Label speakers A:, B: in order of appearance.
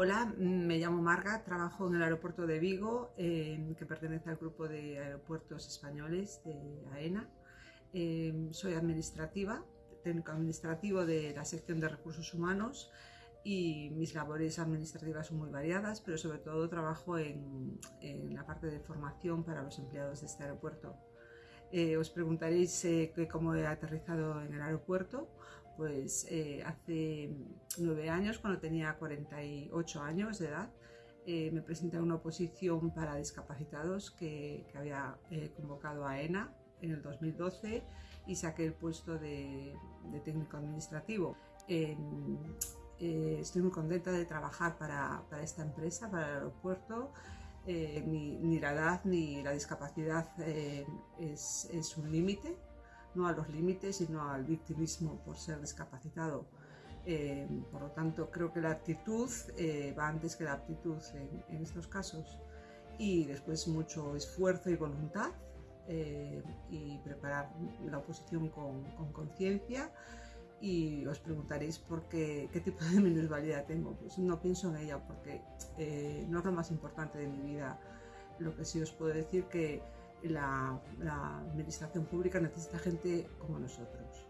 A: Hola, me llamo Marga, trabajo en el aeropuerto de Vigo, eh, que pertenece al grupo de aeropuertos españoles de AENA. Eh, soy administrativa, técnico administrativo de la sección de recursos humanos y mis labores administrativas son muy variadas, pero sobre todo trabajo en, la parte de formación para los empleados de este aeropuerto. Eh, os preguntaréis cómo he aterrizado en el aeropuerto pues eh, hace nueve años, cuando tenía 48 años de edad, eh, me presenté a una oposición para discapacitados que, había eh, convocado a ENA en el 2012 y saqué el puesto de, técnico administrativo. estoy muy contenta de trabajar para, esta empresa, para el aeropuerto. Ni, la edad ni la discapacidad es un límite no a los límites, sino al victimismo por ser discapacitado. Eh, por lo tanto, creo que la actitud eh, va antes que la aptitud en, estos casos y después mucho esfuerzo y voluntad eh, y preparar la oposición con conciencia y os preguntaréis por qué, qué tipo de minusvalía tengo. Pues no pienso en ella porque no es lo más importante de mi vida. Lo que sí os puedo decir que la, administración pública necesita gente como nosotros.